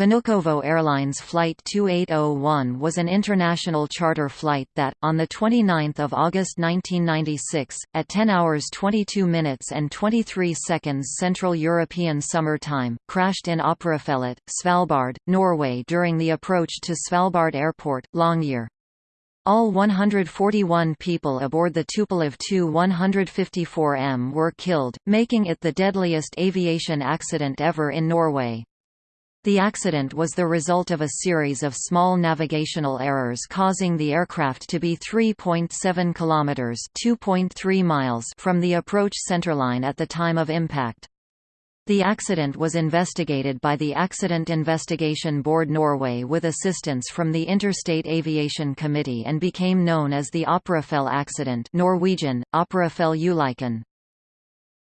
Vnukovo Airlines Flight 2801 was an international charter flight that, on 29 August 1996, at 10 hours 22 minutes and 23 seconds Central European Summer Time, crashed in Operafjellet, Svalbard, Norway during the approach to Svalbard Airport, Longyear. All 141 people aboard the Tupolev Tu-154M were killed, making it the deadliest aviation accident ever in Norway. The accident was the result of a series of small navigational errors causing the aircraft to be 3.7 kilometers (2.3 miles) from the approach centerline at the time of impact. The accident was investigated by the Accident Investigation Board Norway with assistance from the Interstate Aviation Committee and became known as the Operafjell accident Norwegian, Operafjell Ulykken.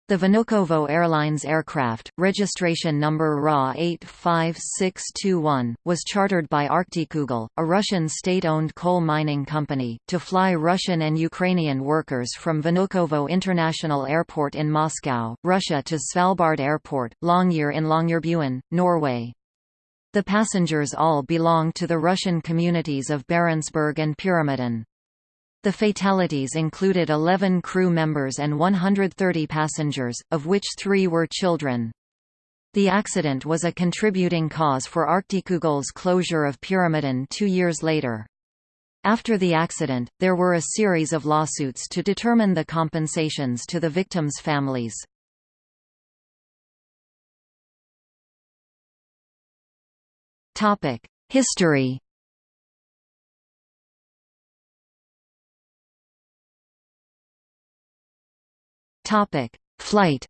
The Vnukovo Airlines aircraft, registration number RA 85621, was chartered by Arktikugol, a Russian state-owned coal mining company, to fly Russian and Ukrainian workers from Vnukovo International Airport in Moscow, Russia to Svalbard Airport, Longyear in Longyearbyen, Norway. The passengers all belong to the Russian communities of Barentsburg and Pyramiden. The fatalities included 11 crew members and 130 passengers, of which three were children. The accident was a contributing cause for Arktikugol's closure of Pyramiden two years later. After the accident, there were a series of lawsuits to determine the compensations to the victims' families. History Topic: Flight.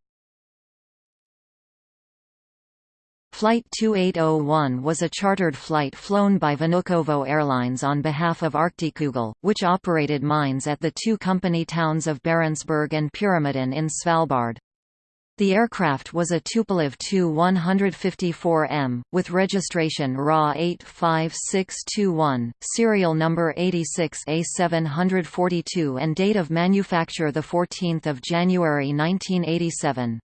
Flight 2801 was a chartered flight flown by Vnukovo Airlines on behalf of Arktikugol, which operated mines at the two company towns of Barentsburg and Pyramiden in Svalbard. The aircraft was a Tupolev Tu-154M, with registration RA 85621, serial number 86A742 and date of manufacture 14 January 1987.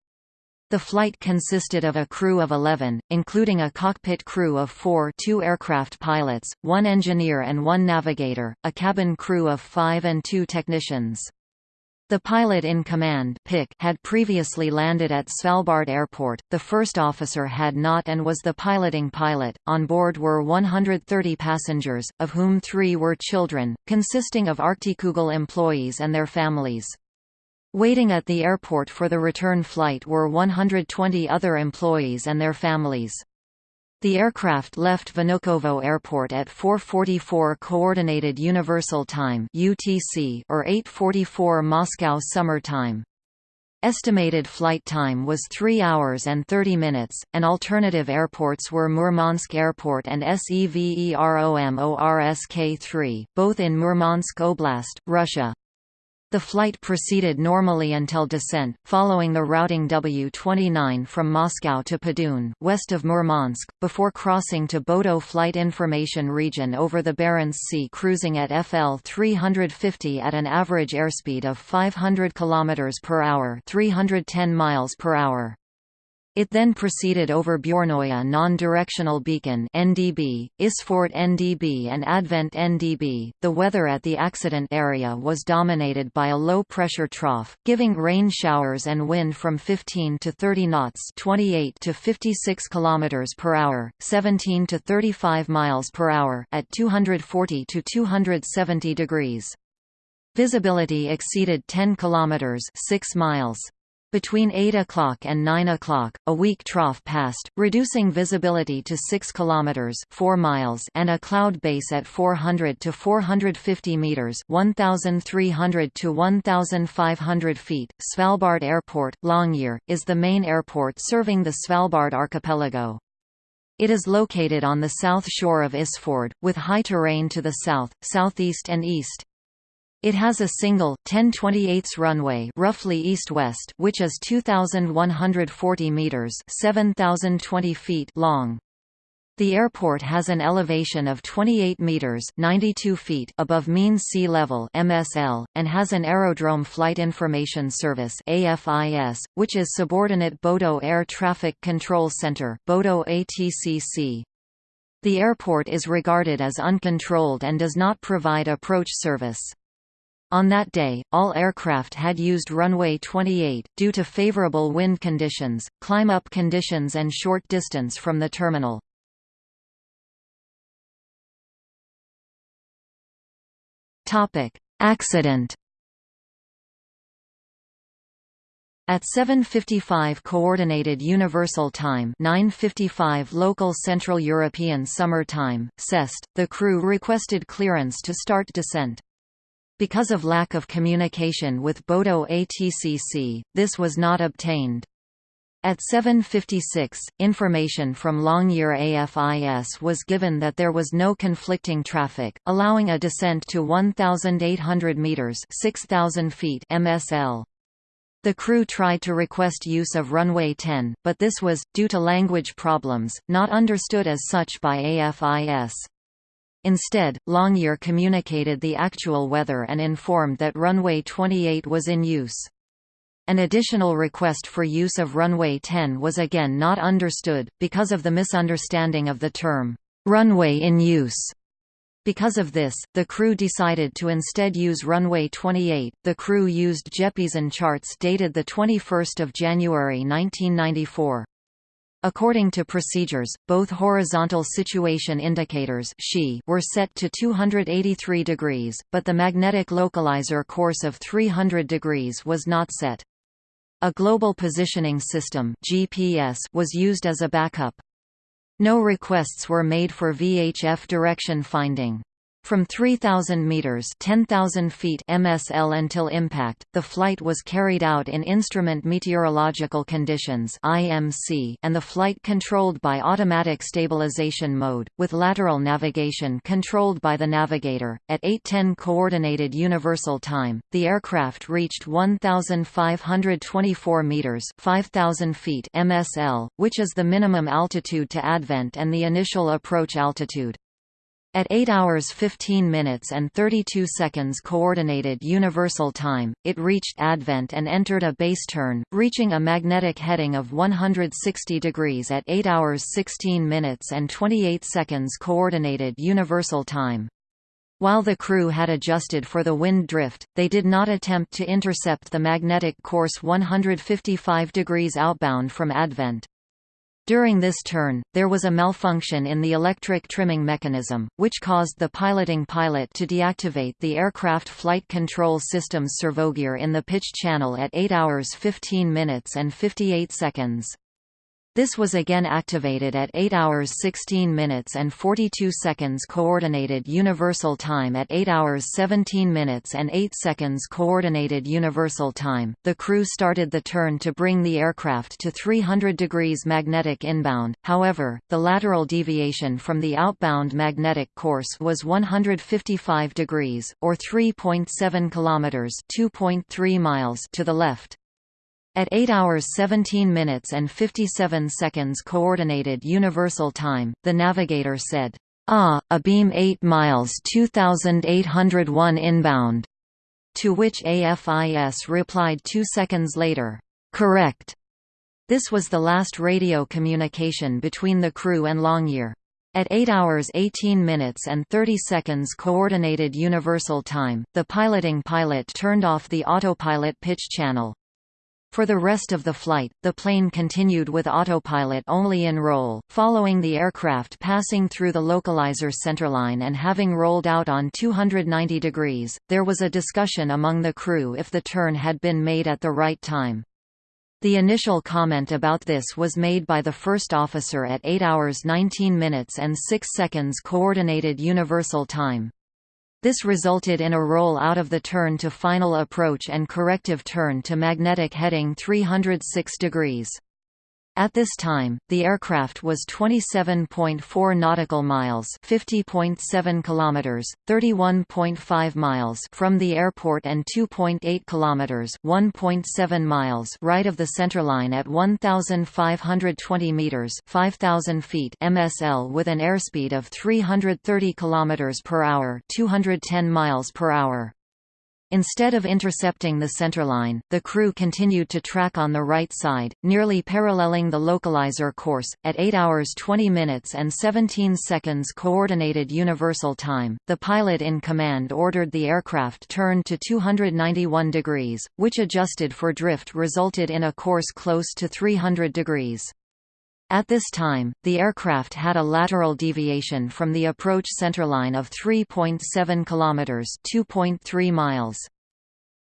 The flight consisted of a crew of 11, including a cockpit crew of four two aircraft pilots, one engineer and one navigator, a cabin crew of five and two technicians. The pilot in command had previously landed at Svalbard Airport, the first officer had not and was the piloting pilot. On board were 130 passengers, of whom three were children, consisting of Arktikugol employees and their families. Waiting at the airport for the return flight were 120 other employees and their families. The aircraft left Vnukovo Airport at 4:44 Coordinated Universal Time (UTC) or 8:44 Moscow Summer Time. Estimated flight time was 3 hours and 30 minutes, and alternative airports were Murmansk Airport and SEVEROMORSK-3, both in Murmansk Oblast, Russia. The flight proceeded normally until descent, following the routing W-29 from Moscow to Padun west of Murmansk, before crossing to Bodo Flight Information Region over the Barents Sea cruising at FL 350 at an average airspeed of 500 km per hour 310 miles per hour. It then proceeded over Bjornoya non-directional beacon (NDB), Isfjord NDB and Advent NDB. The weather at the accident area was dominated by a low-pressure trough, giving rain showers and wind from 15 to 30 knots (28 to 56 kilometers per hour, 17 to 35 miles per hour) at 240 to 270 degrees. Visibility exceeded 10 kilometers (6 miles). Between 8 o'clock and 9 o'clock, a weak trough passed, reducing visibility to 6 km (4 miles) and a cloud base at 400 to 450 meters (1,300 to 1,500 feet). Svalbard Airport, Longyear, is the main airport serving the Svalbard archipelago. It is located on the south shore of Isfjord, with high terrain to the south, southeast and east. It has a single, 10/28 runway roughly east-west which is 2,140 metres 7,020 feet long. The airport has an elevation of 28 meters (92 feet) above mean sea level (MSL) and has an Aerodrome Flight Information Service (AFIS), which is subordinate Bodo Air Traffic Control Center (Bodo ATCC). The airport is regarded as uncontrolled and does not provide approach service. On that day, all aircraft had used runway 28, due to favorable wind conditions, climb-up conditions and short distance from the terminal. Accident At 7:55 coordinated universal time, 9:55 local Central European Summer Time, CEST, the crew requested clearance to start descent. Because of lack of communication with Bodo ATCC, this was not obtained. At 7.56, information from Longyear AFIS was given that there was no conflicting traffic, allowing a descent to 1,800 metres 6,000 feet MSL. The crew tried to request use of runway 10, but this was, due to language problems, not understood as such by AFIS. Instead, Longyear communicated the actual weather and informed that runway 28 was in use. An additional request for use of runway 10 was again not understood, because of the misunderstanding of the term, runway in use. Because of this, the crew decided to instead use runway 28. The crew used Jeppesen charts dated the 21st of January 1994. According to procedures, both horizontal situation indicators were set to 283 degrees, but the magnetic localizer course of 300 degrees was not set. A global positioning system GPS was used as a backup. No requests were made for VHF direction finding. From 3,000 meters (10,000 feet) MSL until impact, the flight was carried out in instrument meteorological conditions (IMC) and the flight controlled by automatic stabilization mode, with lateral navigation controlled by the navigator. At 8:10 coordinated universal time, the aircraft reached 1,524 meters (5,000 feet) MSL, which is the minimum altitude to advent and the initial approach altitude. At 8 hours 15 minutes and 32 seconds Coordinated Universal Time, it reached Advent and entered a base turn, reaching a magnetic heading of 160 degrees at 8 hours 16 minutes and 28 seconds Coordinated Universal Time. While the crew had adjusted for the wind drift, they did not attempt to intercept the magnetic course 155 degrees outbound from Advent. During this turn, there was a malfunction in the electric trimming mechanism, which caused the piloting pilot to deactivate the aircraft flight control system's servogear in the pitch channel at 8 hours 15 minutes and 58 seconds. This was again activated at 8 hours 16 minutes and 42 seconds Coordinated Universal Time at 8 hours 17 minutes and 8 seconds Coordinated Universal Time. The crew started the turn to bring the aircraft to 300 degrees magnetic inbound, however, the lateral deviation from the outbound magnetic course was 155 degrees, or 3.7 kilometers (2.3 miles) to the left. At 8 hours 17 minutes and 57 seconds Coordinated Universal Time, the navigator said, Ah, abeam 8 miles 2801 inbound. To which AFIS replied two seconds later, Correct. This was the last radio communication between the crew and Longyear. At 8 hours 18 minutes and 30 seconds Coordinated Universal Time, the piloting pilot turned off the autopilot pitch channel. For the rest of the flight, the plane continued with autopilot only in roll, following the aircraft passing through the localizer centerline and having rolled out on 290 degrees. There was a discussion among the crew if the turn had been made at the right time. The initial comment about this was made by the first officer at 8 hours 19 minutes and 6 seconds Coordinated Universal Time. This resulted in a roll out of the turn to final approach and corrective turn to magnetic heading 306 degrees. At this time, the aircraft was 27.4 nautical miles, 50.7 kilometers, 31.5 miles from the airport and 2.8 kilometers, 1.7 miles right of the centerline at 1520 meters, 5000 feet MSL with an airspeed of 330 kilometers per hour, 210 miles per hour. Instead of intercepting the centerline, the crew continued to track on the right side, nearly paralleling the localizer course. At 8 hours 20 minutes and 17 seconds Coordinated Universal Time, the pilot in command ordered the aircraft turn to 291 degrees, which adjusted for drift resulted in a course close to 300 degrees. At this time, the aircraft had a lateral deviation from the approach centerline of 3.7 km (2.3 miles).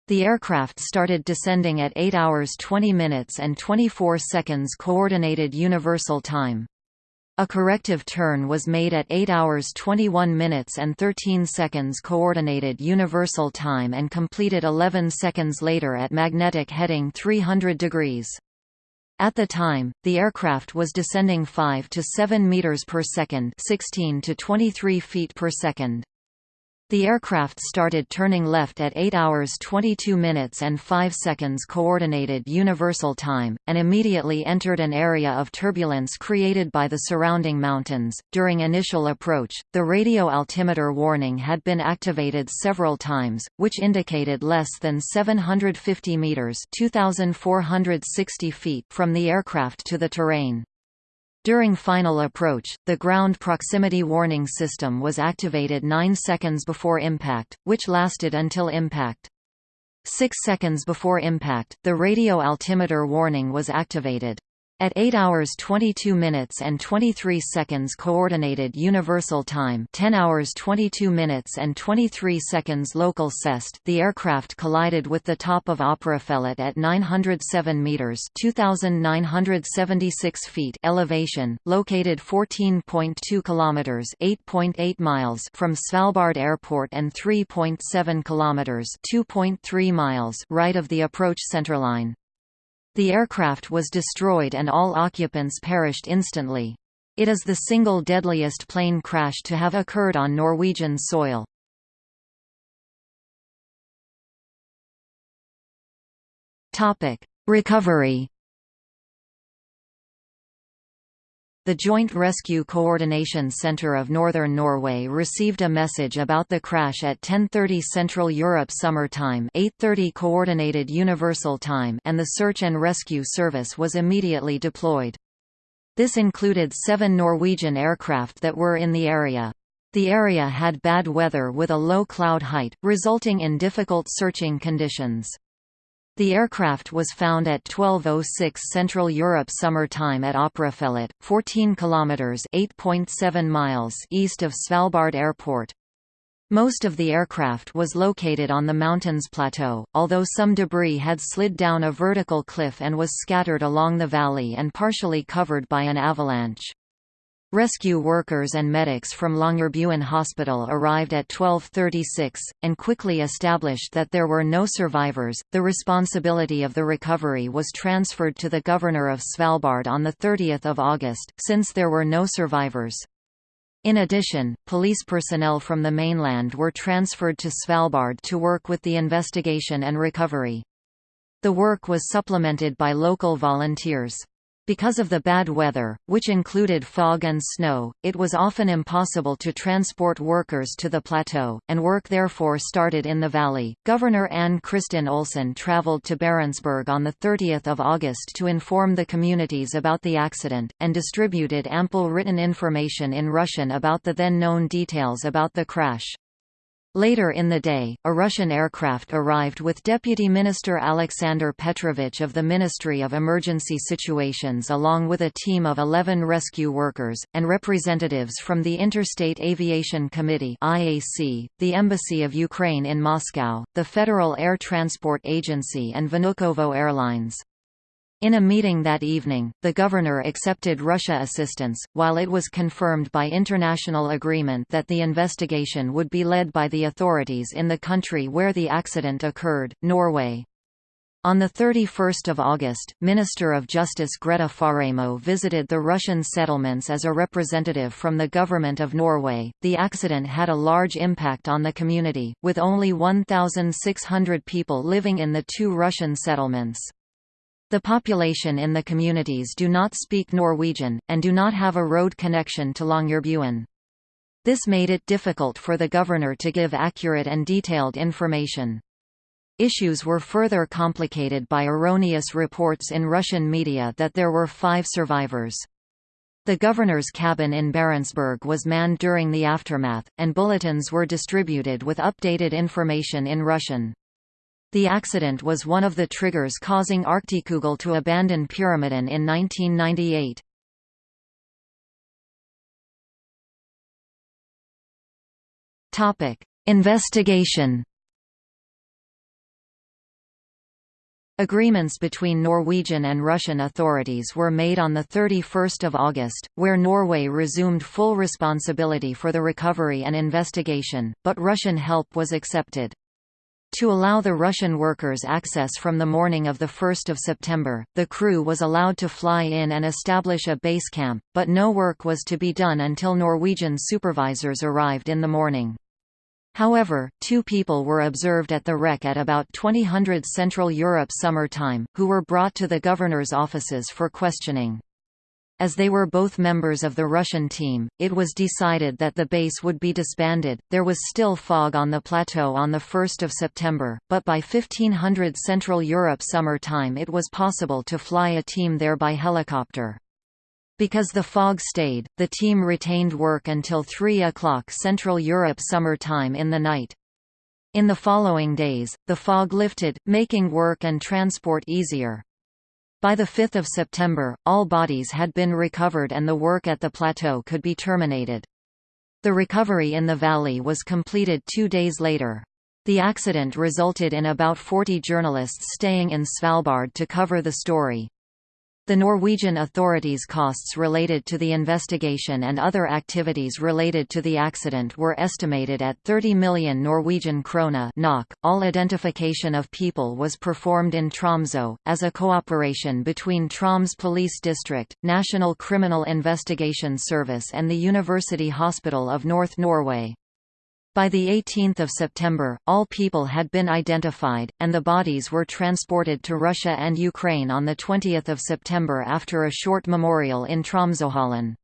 The aircraft started descending at 8 hours 20 minutes and 24 seconds Coordinated Universal Time. A corrective turn was made at 8 hours 21 minutes and 13 seconds Coordinated Universal Time and completed 11 seconds later at magnetic heading 300 degrees. At the time, the aircraft was descending 5 to 7 meters per second, 16 to 23 feet per second. The aircraft started turning left at 8 hours 22 minutes and 5 seconds Coordinated Universal Time, and immediately entered an area of turbulence created by the surrounding mountains. During initial approach, the radio altimeter warning had been activated several times, which indicated less than 750 meters (2,460 feet) from the aircraft to the terrain. During final approach, the ground proximity warning system was activated 9 seconds before impact, which lasted until impact. Six seconds before impact, the radio altimeter warning was activated. At 8 hours 22 minutes and 23 seconds Coordinated Universal Time 10 hours 22 minutes and 23 seconds local CEST the aircraft collided with the top of Operafjellet at 907 metres 2,976 feet elevation, located 14.2 kilometres 8.8 miles from Svalbard Airport and 3.7 kilometres 2.3 miles right of the approach centerline. The aircraft was destroyed and all occupants perished instantly. It is the single deadliest plane crash to have occurred on Norwegian soil. Recovery The Joint Rescue Coordination Centre of Northern Norway received a message about the crash at 10:30 Central Europe Summer Time, 8:30 Coordinated Universal Time, and the search and rescue service was immediately deployed. This included 7 Norwegian aircraft that were in the area. The area had bad weather with a low cloud height, resulting in difficult searching conditions. The aircraft was found at 12:06 Central Europe Summer Time at Operafjellet, 14 kilometers (8.7 miles) east of Svalbard Airport. Most of the aircraft was located on the mountain's plateau, although some debris had slid down a vertical cliff and was scattered along the valley and partially covered by an avalanche. Rescue workers and medics from Longyearbyen Hospital arrived at 1236, and quickly established that there were no survivors. The responsibility of the recovery was transferred to the governor of Svalbard on 30 August, since there were no survivors. In addition, police personnel from the mainland were transferred to Svalbard to work with the investigation and recovery. The work was supplemented by local volunteers. Because of the bad weather, which included fog and snow, it was often impossible to transport workers to the plateau, and work therefore started in the valley. Governor Anne Kristin Olsen traveled to Barentsburg on 30 August to inform the communities about the accident, and distributed ample written information in Russian about the then known details about the crash. Later in the day, a Russian aircraft arrived with Deputy Minister Alexander Petrovich of the Ministry of Emergency Situations along with a team of 11 rescue workers, and representatives from the Interstate Aviation Committee the Embassy of Ukraine in Moscow, the Federal Air Transport Agency and Vnukovo Airlines. In a meeting that evening, the governor accepted Russia assistance, while it was confirmed by international agreement that the investigation would be led by the authorities in the country where the accident occurred, Norway. On 31 August, Minister of Justice Grete Faremo visited the Russian settlements as a representative from the Government of Norway. The accident had a large impact on the community, with only 1,600 people living in the two Russian settlements. The population in the communities do not speak Norwegian, and do not have a road connection to Longyearbyen. This made it difficult for the governor to give accurate and detailed information. Issues were further complicated by erroneous reports in Russian media that there were five survivors. The governor's cabin in Barentsburg was manned during the aftermath, and bulletins were distributed with updated information in Russian. The accident was one of the triggers causing Arktikugol to abandon Pyramiden in 1998. Topic: Investigation Agreements between Norwegian and Russian authorities were made on 31 August, where Norway resumed full responsibility for the recovery and investigation, but Russian help was accepted. To allow the Russian workers access from the morning of 1 September, the crew was allowed to fly in and establish a base camp, but no work was to be done until Norwegian supervisors arrived in the morning. However, two people were observed at the wreck at about 2000 Central Europe summer time, who were brought to the governor's offices for questioning. As they were both members of the Russian team, it was decided that the base would be disbanded. There was still fog on the plateau on 1 September, but by 1500 Central Europe summer time it was possible to fly a team there by helicopter. Because the fog stayed, the team retained work until 3 o'clock Central Europe summer time in the night. In the following days, the fog lifted, making work and transport easier. By 5 September, all bodies had been recovered and the work at the plateau could be terminated. The recovery in the valley was completed two days later. The accident resulted in about 40 journalists staying in Svalbard to cover the story. The Norwegian authorities' costs related to the investigation and other activities related to the accident were estimated at 30 million Norwegian krone (NOK). All identification of people was performed in Tromsø, as a cooperation between Troms Police District, National Criminal Investigation Service and the University Hospital of North Norway. By 18 September, all people had been identified, and the bodies were transported to Russia and Ukraine on 20 September after a short memorial in Tromsøhallen.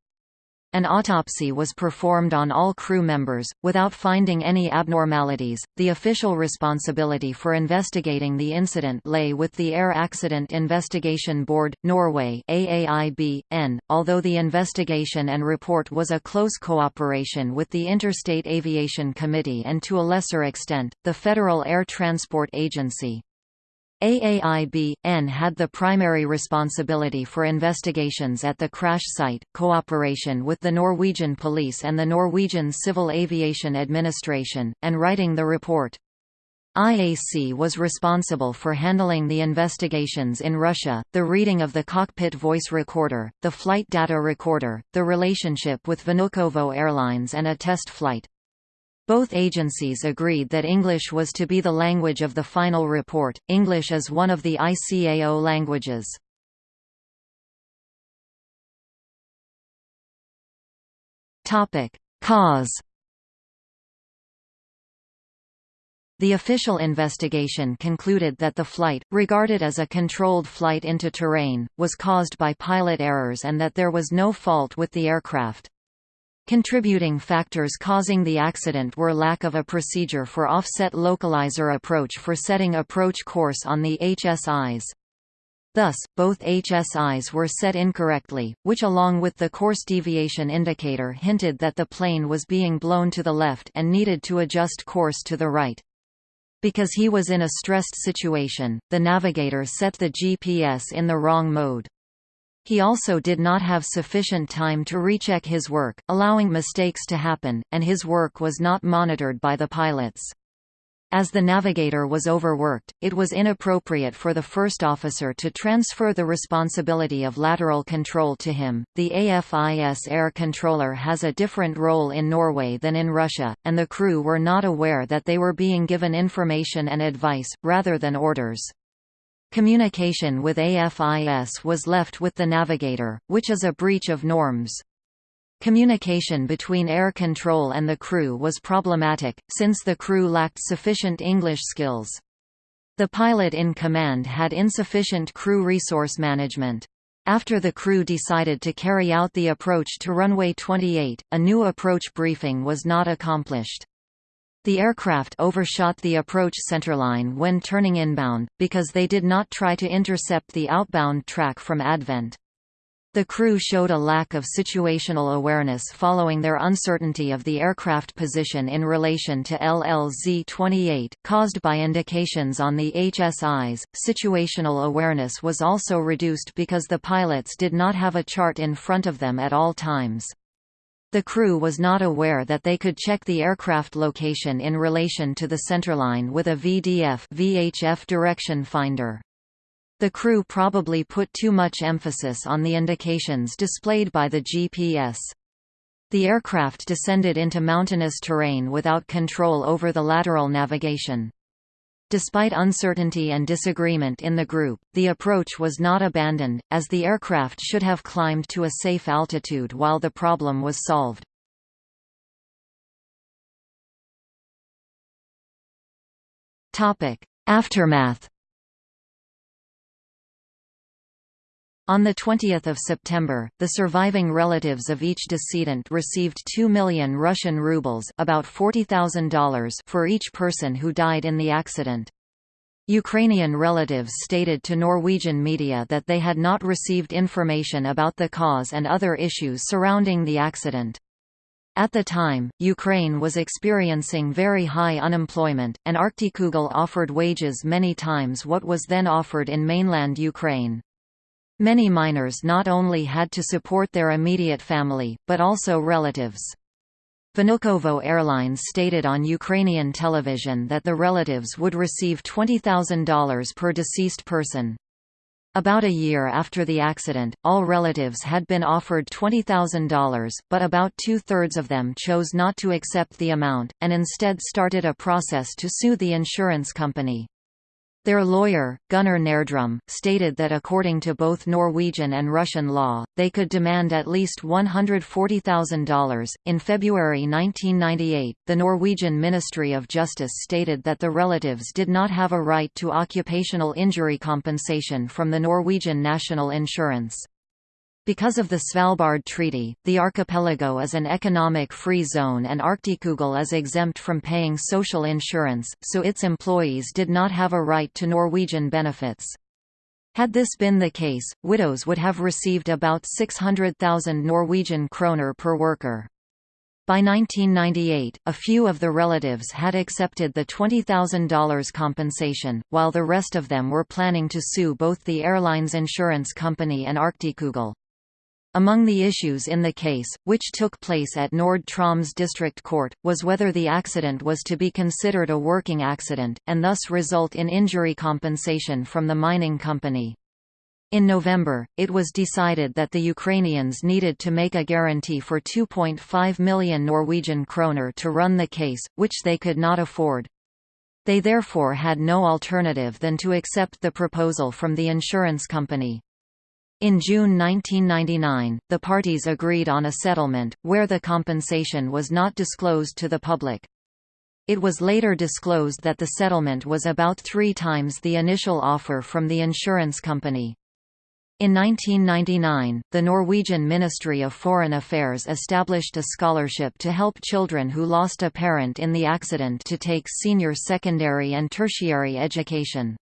An autopsy was performed on all crew members, without finding any abnormalities. The official responsibility for investigating the incident lay with the Air Accident Investigation Board, Norway although the investigation and report was a close cooperation with the Interstate Aviation Committee and to a lesser extent, the Federal Air Transport Agency. AAIB-N had the primary responsibility for investigations at the crash site, cooperation with the Norwegian police and the Norwegian Civil Aviation Administration, and writing the report. IAC was responsible for handling the investigations in Russia, the reading of the cockpit voice recorder, the flight data recorder, the relationship with Vnukovo Airlines and a test flight. Both agencies agreed that English was to be the language of the final report. English is one of the ICAO languages. Topic: Cause The official investigation concluded that the flight, regarded as a controlled flight into terrain, was caused by pilot errors and that there was no fault with the aircraft. Contributing factors causing the accident were lack of a procedure for offset localizer approach for setting approach course on the HSIs. Thus, both HSIs were set incorrectly, which along with the course deviation indicator hinted that the plane was being blown to the left and needed to adjust course to the right. Because he was in a stressed situation, the navigator set the GPS in the wrong mode. He also did not have sufficient time to recheck his work, allowing mistakes to happen, and his work was not monitored by the pilots. As the navigator was overworked, it was inappropriate for the first officer to transfer the responsibility of lateral control to him. The AFIS air controller has a different role in Norway than in Russia, and the crew were not aware that they were being given information and advice, rather than orders. Communication with AFIS was left with the navigator, which is a breach of norms. Communication between air control and the crew was problematic, since the crew lacked sufficient English skills. The pilot in command had insufficient crew resource management. After the crew decided to carry out the approach to runway 28, a new approach briefing was not accomplished. The aircraft overshot the approach centerline when turning inbound, because they did not try to intercept the outbound track from Advent. The crew showed a lack of situational awareness following their uncertainty of the aircraft position in relation to LLZ-28, caused by indications on the HSIs. Situational awareness was also reduced because the pilots did not have a chart in front of them at all times. The crew was not aware that they could check the aircraft location in relation to the centerline with a VDF VHF direction finder. The crew probably put too much emphasis on the indications displayed by the GPS. The aircraft descended into mountainous terrain without control over the lateral navigation. Despite uncertainty and disagreement in the group, the approach was not abandoned, as the aircraft should have climbed to a safe altitude while the problem was solved. Aftermath On 20 September, the surviving relatives of each decedent received 2 million Russian rubles about $40,000 for each person who died in the accident. Ukrainian relatives stated to Norwegian media that they had not received information about the cause and other issues surrounding the accident. At the time, Ukraine was experiencing very high unemployment, and Arktikugol offered wages many times what was then offered in mainland Ukraine. Many miners not only had to support their immediate family, but also relatives. Vnukovo Airlines stated on Ukrainian television that the relatives would receive $20,000 per deceased person. About a year after the accident, all relatives had been offered $20,000, but about two-thirds of them chose not to accept the amount, and instead started a process to sue the insurance company. Their lawyer, Gunnar Nerdrum, stated that according to both Norwegian and Russian law, they could demand at least $140,000. In February 1998, the Norwegian Ministry of Justice stated that the relatives did not have a right to occupational injury compensation from the Norwegian National Insurance. Because of the Svalbard Treaty, the archipelago is an economic free zone and Arktikugol is exempt from paying social insurance, so its employees did not have a right to Norwegian benefits. Had this been the case, widows would have received about 600,000 Norwegian kroner per worker. By 1998, a few of the relatives had accepted the $20,000 compensation, while the rest of them were planning to sue both the airline's insurance company and Arktikugol. Among the issues in the case, which took place at Nord Troms District Court, was whether the accident was to be considered a working accident, and thus result in injury compensation from the mining company. In November, it was decided that the Ukrainians needed to make a guarantee for 2.5 million Norwegian kroner to run the case, which they could not afford. They therefore had no alternative than to accept the proposal from the insurance company. In June 1999, the parties agreed on a settlement, where the compensation was not disclosed to the public. It was later disclosed that the settlement was about three times the initial offer from the insurance company. In 1999, the Norwegian Ministry of Foreign Affairs established a scholarship to help children who lost a parent in the accident to take senior secondary and tertiary education.